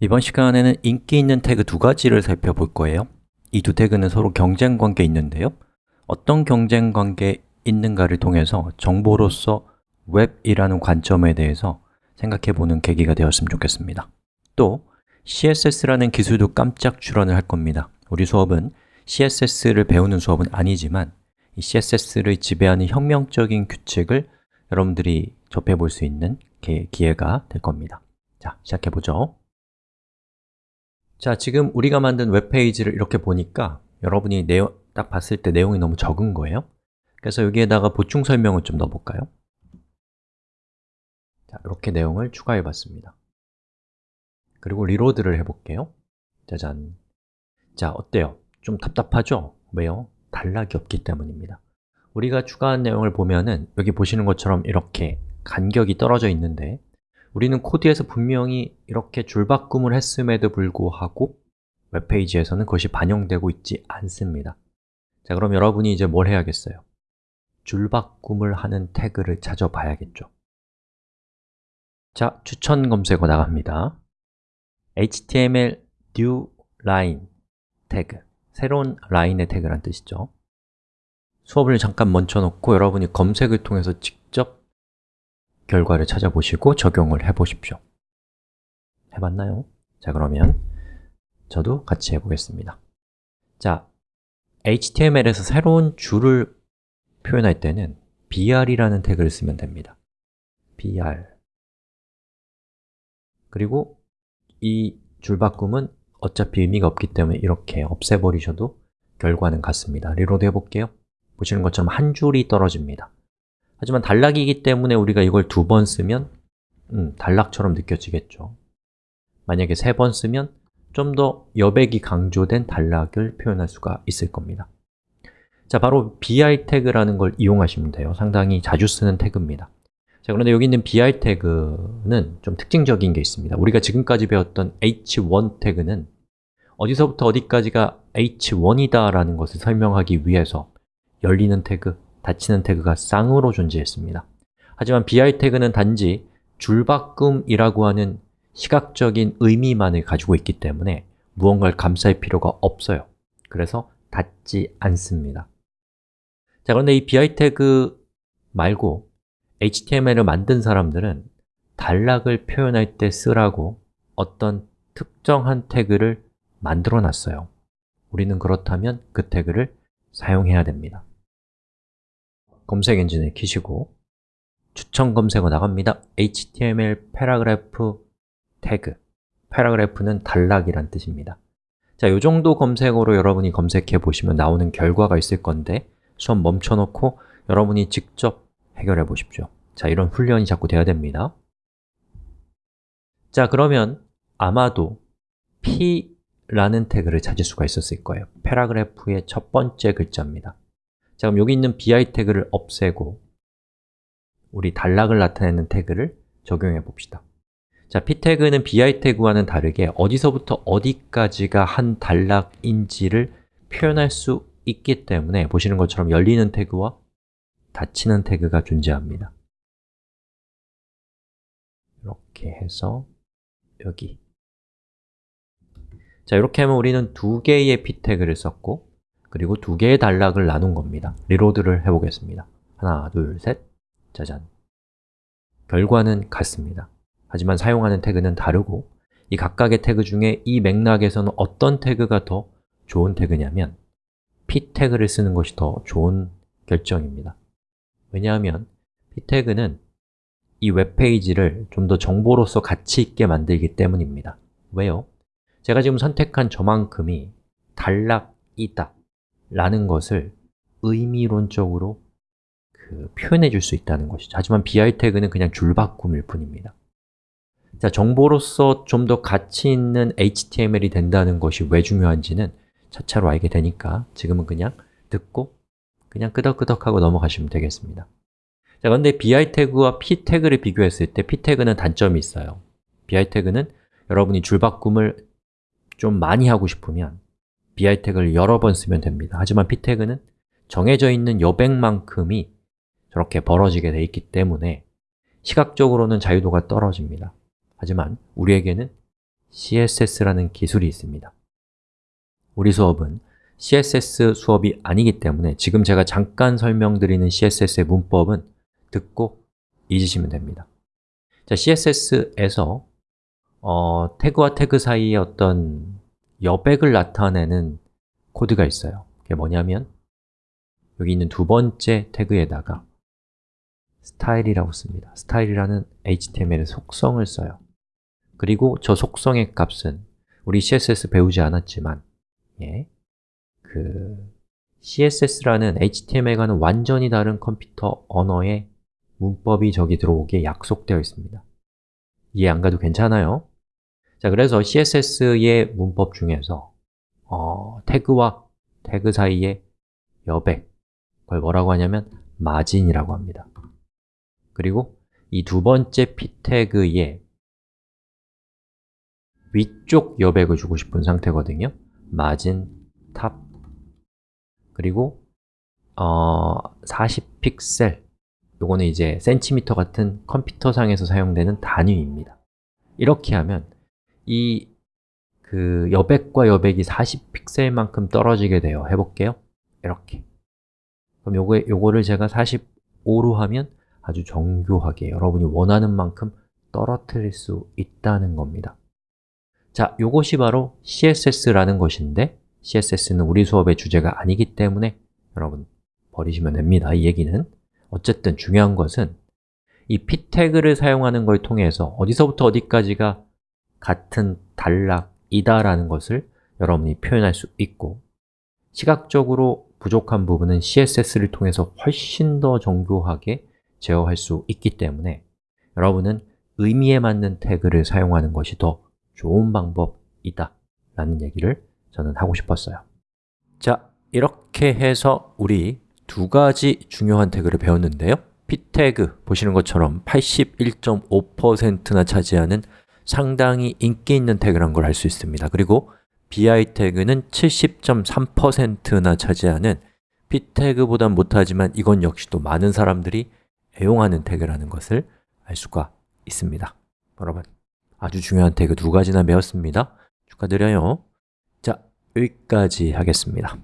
이번 시간에는 인기 있는 태그 두 가지를 살펴볼 거예요. 이 두 태그는 서로 경쟁 관계에 있는데요. 어떤 경쟁 관계에 있는가를 통해서 정보로서 웹이라는 관점에 대해서 생각해 보는 계기가 되었으면 좋겠습니다. 또 CSS라는 기술도 깜짝 출원을 할 겁니다. 우리 수업은 CSS를 배우는 수업은 아니지만 이 CSS를 지배하는 혁명적인 규칙을 여러분들이 접해볼 수 있는 기회가 될 겁니다. 자, 시작해 보죠 자, 지금 우리가 만든 웹페이지를 이렇게 보니까 여러분이 내용, 딱 봤을 때 내용이 너무 적은 거예요 그래서 여기에다가 보충 설명을 좀 넣어볼까요? 자, 이렇게 내용을 추가해 봤습니다 그리고 리로드를 해볼게요 짜잔 자, 어때요? 좀 답답하죠? 왜요? 단락이 없기 때문입니다 우리가 추가한 내용을 보면은 여기 보시는 것처럼 이렇게 간격이 떨어져 있는데 우리는 코드에서 분명히 이렇게 줄바꿈을 했음에도 불구하고 웹페이지에서는 그것이 반영되고 있지 않습니다. 자, 그럼 여러분이 이제 뭘 해야겠어요? 줄바꿈을 하는 태그를 찾아봐야겠죠. 자, 추천 검색어 나갑니다. HTML new line 태그. 새로운 라인의 태그란 뜻이죠. 수업을 잠깐 멈춰놓고 여러분이 검색을 통해서 직접 결과를 찾아보시고 적용을 해보십시오. 해봤나요? 자 그러면 저도 같이 해보겠습니다. 자, HTML에서 새로운 줄을 표현할 때는 br이라는 태그를 쓰면 됩니다. Br 그리고 이 줄 바꿈은 어차피 의미가 없기 때문에 이렇게 없애버리셔도 결과는 같습니다. reload 해볼게요. 보시는 것처럼 한 줄이 떨어집니다 하지만 단락이기 때문에 우리가 이걸 두 번 쓰면 음, 단락처럼 느껴지겠죠. 만약에 세 번 쓰면 좀 더 여백이 강조된 단락을 표현할 수가 있을 겁니다. 자, 바로 br 태그라는 걸 이용하시면 돼요. 상당히 자주 쓰는 태그입니다. 자, 그런데 여기 있는 bi 태그는 좀 특징적인 게 있습니다. 우리가 지금까지 배웠던 h1 태그는 어디서부터 어디까지가 h1이다 라는 것을 설명하기 위해서 열리는 태그, 닫히는 태그가 쌍으로 존재했습니다. 하지만 bi 태그는 단지 줄바꿈이라고 하는 시각적인 의미만을 가지고 있기 때문에 무언가를 감쌀 필요가 없어요. 그래서 닫지 않습니다. 자, 그런데 이 br 태그 말고 HTML을 만든 사람들은 단락을 표현할 때 쓰라고 어떤 특정한 태그를 만들어 놨어요. 우리는 그렇다면 그 태그를 사용해야 됩니다 검색 엔진을 키시고 추천 검색어 나갑니다. HTML 패러그래프 태그. 패러그래프는 단락이란 뜻입니다. 자, 이 정도 검색어로 여러분이 검색해 보시면 나오는 결과가 있을 건데 수업 멈춰놓고 여러분이 직접 해결해 보십시오. 자, 이런 훈련이 자꾸 돼야 됩니다. 자, 그러면 아마도 P라는 태그를 찾을 수가 있었을 거예요. 패러그래프의 첫 번째 글자입니다 자, 그럼 여기 있는 bi 태그를 없애고 우리 단락을 나타내는 태그를 적용해 봅시다. 자, p 태그는 bi 태그와는 다르게 어디서부터 어디까지가 한 단락인지를 표현할 수 있기 때문에 보시는 것처럼 열리는 태그와 닫히는 태그가 존재합니다. 이렇게 해서 여기. 자, 이렇게 하면 우리는 두 개의 p 태그를 썼고 그리고 두 개의 단락을 나눈 겁니다. 리로드를 해보겠습니다. 하나, 둘, 셋, 짜잔. 결과는 같습니다. 하지만 사용하는 태그는 다르고 이 각각의 태그 중에 이 맥락에서는 어떤 태그가 더 좋은 태그냐면 p 태그를 쓰는 것이 더 좋은 결정입니다. 왜냐하면 p 태그는 이 웹페이지를 좀 더 정보로서 가치 있게 만들기 때문입니다. 왜요? 제가 지금 선택한 저만큼이 단락이다 라는 것을 의미론적으로 그 표현해 줄 수 있다는 것이죠. 하지만 bi 태그는 그냥 줄바꿈일 뿐입니다. 자, 정보로서 좀 더 가치 있는 HTML이 된다는 것이 왜 중요한지는 차차로 알게 되니까 지금은 그냥 듣고 그냥 끄덕끄덕하고 넘어가시면 되겠습니다. 자, 그런데 bi 태그와 p 태그를 비교했을 때 p 태그는 단점이 있어요. bi 태그는 여러분이 줄바꿈을 좀 많이 하고 싶으면 bi 태그를 여러 번 쓰면 됩니다. 하지만 p 태그는 정해져 있는 여백만큼이 저렇게 벌어지게 돼 있기 때문에 시각적으로는 자유도가 떨어집니다. 하지만 우리에게는 CSS라는 기술이 있습니다. 우리 수업은 CSS 수업이 아니기 때문에 지금 제가 잠깐 설명드리는 CSS의 문법은 듣고 잊으시면 됩니다. 자, CSS에서 어, 태그와 태그 사이에 어떤 여백을 나타내는 코드가 있어요. 그게 뭐냐면 여기 있는 두 번째 태그에다가 스타일이라고 씁니다. 스타일이라는 HTML의 속성을 써요. 그리고 저 속성의 값은 우리 CSS 배우지 않았지만 예, 그 CSS라는 HTML과는 완전히 다른 컴퓨터 언어의 문법이 저기 들어오게 약속되어 있습니다. 이해 안 가도 괜찮아요? 자, 그래서 CSS의 문법 중에서 어, 태그와 태그 사이의 여백 그걸 뭐라고 하냐면 margin이라고 합니다. 그리고 이 두 번째 p 태그에 위쪽 여백을 주고 싶은 상태거든요. margin top. 그리고 어, 40픽셀. 요거는 이제 센티미터 같은 컴퓨터상에서 사용되는 단위입니다. 이렇게 하면 이 그 여백과 여백이 40픽셀만큼 떨어지게 돼요. 해볼게요. 이렇게. 그럼 요거, 요거를 제가 45로 하면 아주 정교하게 여러분이 원하는 만큼 떨어뜨릴 수 있다는 겁니다. 자, 요것이 바로 CSS라는 것인데 CSS는 우리 수업의 주제가 아니기 때문에 여러분 버리시면 됩니다. 이 얘기는. 어쨌든 중요한 것은 이 p 태그를 사용하는 걸 통해서 어디서부터 어디까지가 같은 단락이다라는 것을 여러분이 표현할 수 있고 시각적으로 부족한 부분은 CSS를 통해서 훨씬 더 정교하게 제어할 수 있기 때문에 여러분은 의미에 맞는 태그를 사용하는 것이 더 좋은 방법이다 라는 얘기를 저는 하고 싶었어요. 자, 이렇게 해서 우리 두 가지 중요한 태그를 배웠는데요. P 태그 보시는 것처럼 81.5%나 차지하는 상당히 인기 있는 태그란 걸 알 수 있습니다. 그리고 bi 태그는 70.3%나 차지하는 p 태그보단 못하지만 이건 역시 또 많은 사람들이 애용하는 태그라는 것을 알 수가 있습니다. 여러분, 아주 중요한 태그 두 가지나 배웠습니다. 축하드려요. 자, 여기까지 하겠습니다